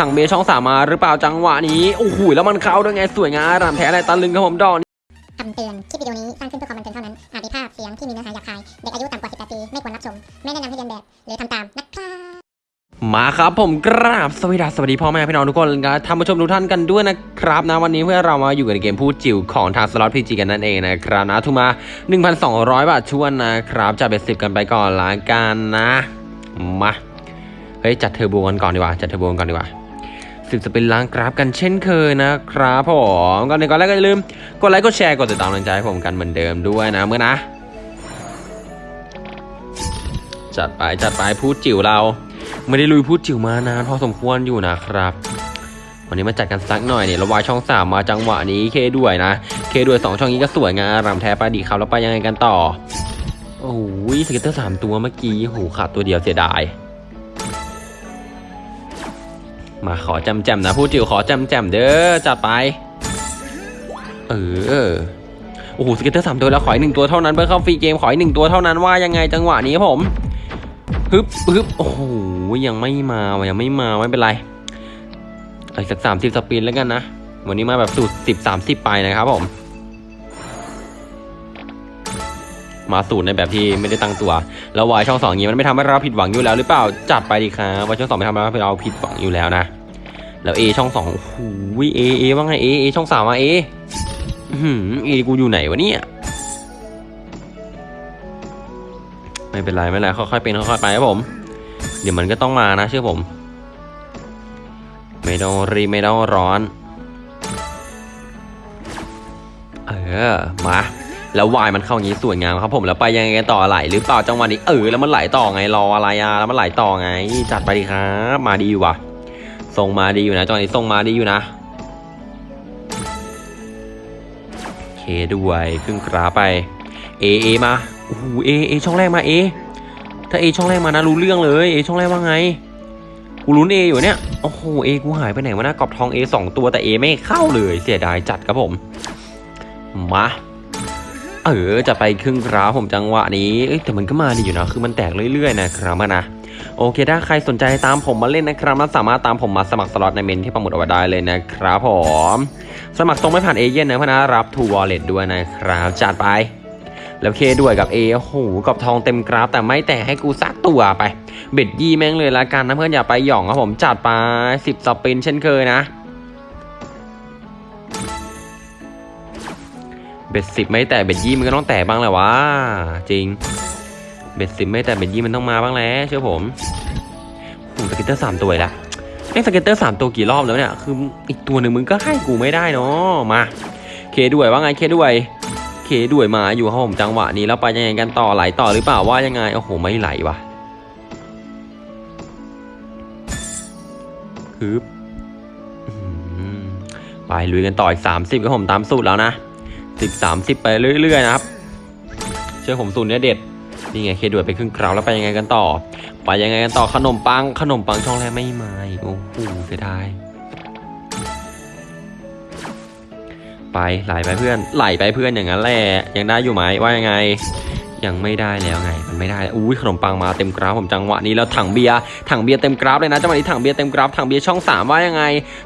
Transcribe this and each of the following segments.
ถังเบช่องสามมาหรือเปล่าจังหวะนี้โอ้โหแล้วมันเข้าด้วยไงสวยงามรำแท้อะไรตะลึงครับผมดอกนี้คำเตือน คลิปวิดีโอนี้สร้างขึ้นเพื่อความบันเทิงเท่านั้น อาจมีภาพเสียงที่มีเนื้อหาหยาบคาย เด็กอายุต่ำกว่า 18 ปี ไม่ควรรับชม ไม่แนะนำให้เรียนแบบ หรือทำตามนะครับมาครับผมกราบสวัสดีสวัสดีพ่อแม่พี่น้องทุกคนครับท่านผู้ชมทุกท่านกันด้วยนะครับนะวันนี้เพื่อเรามาอยู่กันในเกมพูดจิ๋วของทางสล็อตพีจีกันนั่นเองนะครับนะทุกมา 1,200 บาทชวนนะครับจะเป็นสิบกันไปก่อนละกันนะมาเฮ้ยจัดเทอร์โบกันก่อนดีกว่าจัดเทอร์โบกันก่อนดีกว่า สิบ spin ล้างกราฟกันเช่นเคยนะครับผมก่อนอื่นก่อนแรกก็อย่าลืมกดไลค์กดแชร์กดติดตามกำลังใจให้ผมกันเหมือนเดิมด้วยนะเพื่อนนะ จัดไปจัดไปภูตจิ๋วเรา ไม่ได้ลุยภูตจิ๋วมานานพอสมควรอยู่นะครับวันนี้มาจัดกันสักหน่อยเนี่ยแล้ว wild ช่องสามมาจังหวะนี้ K ด้วยนะ K ด้วยสองช่องนี้ก็สวยงามรำแท้ไปดีครับแล้วไปยังไงกันต่อโอ้ย scatter สามตัวเมื่อกี้โหขาดตัวเดียวเสียดาย มาขอจำแจมๆนะภูตจิ๋วขอจำแจมเด้อจัดไป เออโอ้โห scatter สามตัวแล้วขออีกหนึ่งตัวเท่านั้นเพื่อเข้า free game ขออีกหนึ่งตัวเท่านั้นว่ายังไงจังหวะนี้ผมฮึบฮึบโอ้โหยังไม่มาว่ะยังไม่มาไม่เป็นไรอีกสักสามสิบ spin แล้วกันนะวันนี้มาแบบสูตรสิบสามสิบไปนะครับผม มาสูตรในแบบที่ไม่ได้ตั้งตัว แล้ววายช่องสองอย่างนี้มันไม่ทำให้เราผิดหวังอยู่แล้วหรือเปล่าจัดไปดีครับวายช่องสองไม่ทำให้เราผิดหวังอยู่แล้วนะแล้วเอช่องสองโอ้โหเอเอว่าไงเอเอช่องสามมาเออเอหือเอกูอยู่ไหนวะเนี่ยไม่เป็นไรไม่เป็นไรค่อยๆเป็นค่อยๆไปครับผม เดี๋ยวมันก็ต้องมานะเชื่อผม ไม่ต้องรีไม่ต้องร้อน เออมา แล้ววายมันเข้าอย่างนี้สวยงามครับผมแล้วไปยังไงต่อไหลหรือเปล่าจังหวะนี้เออแล้วมันไหลต่อไงรออะไรอะแล้วมันไหลต่อไง จัดไปดีครับ มาดีอยู่ว่ะทรงมาดีอยู่นะจังหวะนี้ทรงมาดีอยู่นะเคด้วยครึ่งกราไปเอเอมาโอ้โหเอเอช่องแรกมาเอถ้าเอช่องแรกมานะรู้เรื่องเลยเอช่องแรกว่าไงกูลุ้นเออยู่เนี่ยโอ้โหเอกูหายไปไหนวะนะกรอบทองเอสองตัวแต่เอไม่เข้าเลยเสียดายจัดครับผมมา เออจะไปครึ่งกราฟผมจังหวะนี้แต่มันก็มาดีอยู่นะคือมันแตกเรื่อยๆนะครับนะโอเค ถ้าใครสนใจตามผมมาเล่นนะครับนะสามารถตามผมมาสมัครสล็อตในเมนต์ที่ปักหมุดเอาไว้ได้เลยนะครับผมสมัครตรงไม่ผ่านเอเย่นต์นะเพื่อนนะรับ True Wallet ด้วยนะครับจัดไป แล้ว K ด้วยกับ A โอ้โหกับทองเต็มกราฟแต่ไม่แตกให้กูซักตัวไป bet ยี่แม่งเลยละกันนะเพื่อนอย่าไปหย่องครับผมจัดไปสิบ spin เช่นเคยนะ bet สิบไม่แตก bet ยี่มันก็ต้องแตกบ้างแหละวะจริง bet สิบไม่แตก bet ยี่มันต้องมาบ้างแล้วเชื่อผมโอ้โห scatter สามตัวและไอ้ scatter สามตัวกี่รอบแล้วเนี่ยคืออีกตัวหนึ่งมึงก็ให้กูไม่ได้เนาะมา K ด้วยว่าไง K ด้วย K ด้วยมาอยู่ครับผมจังหวะนี้แล้วไปยังไงกันต่อไหลต่อหรือเปล่าว่ายังไงโอ้โหไม่ไหลวะฮึบอื้อหือไปลุยกันต่ออีกสามสิบครับผมตามสูตรแล้วนะ สิบสามสิบไปเรื่อยๆนะครับ เชื่อผมสูตรเนี้ยเด็ด นี่ไงเคด่วยไปครึ่งคราวแล้วไปยังไงกันต่อ ไปยังไงกันต่อขนมปัง ขนมปังช่องแรกไม่มาอีกโอ้โหเสียดาย ไปไหลไปเพื่อนไหลไปเพื่อนอย่างนั้นแหละยังได้อยู่ไหมว่ายังไง ยังไม่ได้แล้วไง มันไม่ได้อุ้ยขนมปังมาเต็มกราฟผมจังหวะนี้แล้วถังเบียร์ถังเบียร์เต็มกราฟเลยนะจังหวะนี้ถังเบียร์เต็มกราฟถังเบียร์ช่องสามว่ายังไง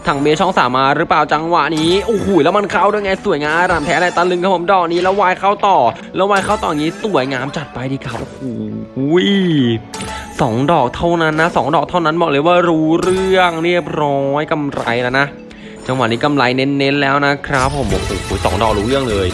ถังเบียร์ช่องสามมาหรือเปล่าจังหวะนี้โอ้โหแล้วมันเข้าด้วยไงสวยงามรำแท้อะไรตะลึงครับผมดอกนี้แล้ววายเข้าต่อ แล้ววายเข้าต่ออย่างนี้สวยงามจัดไปดีครับโอ้โหสองดอกเท่านั้นนะสองดอกเท่านั้นบอกเลยว่ารู้เรื่องเรียบร้อยกำไรแล้วนะจังหวะนี้กำไรเน้นๆแล้วนะครับผมโอ้โหสองดอกรู้เรื่องเลย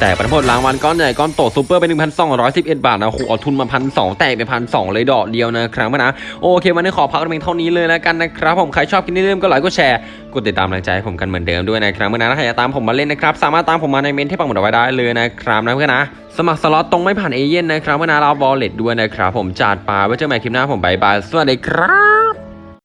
แตกผลผลรางวัลก้อนใหญ่ก้อนโตซูเปอร์เป็น1,211 บาทนะโอ้โหเอาทุนมาพันสองแตกไปพันสองเลยดอกเดียวนะครับนะโอเควันนี้ขอพักกันเพียงเท่านี้เลยแล้วกันนะครับผมใครชอบคลิปนี้เริ่มก็ไลค์ก็แชร์กดติดตามกำลังใจให้ผมกันเหมือนเดิมด้วยนะครับเพื่อนนะถ้าอยากตามผมมาเล่นนะครับ สามารถตามผมมาในเมนต์ที่ปักหมุดเอาไว้ได้เลยนะครับนะเพื่อนนะสมัครสล็อตตรงไม่ผ่านเอเย่นต์นะครับเพื่อนนะรับ Wallet ด้วยนะครับผมจัดไปไว้เจอกันใหม่คลิปหน้าผม bye bye สวัสดีครับ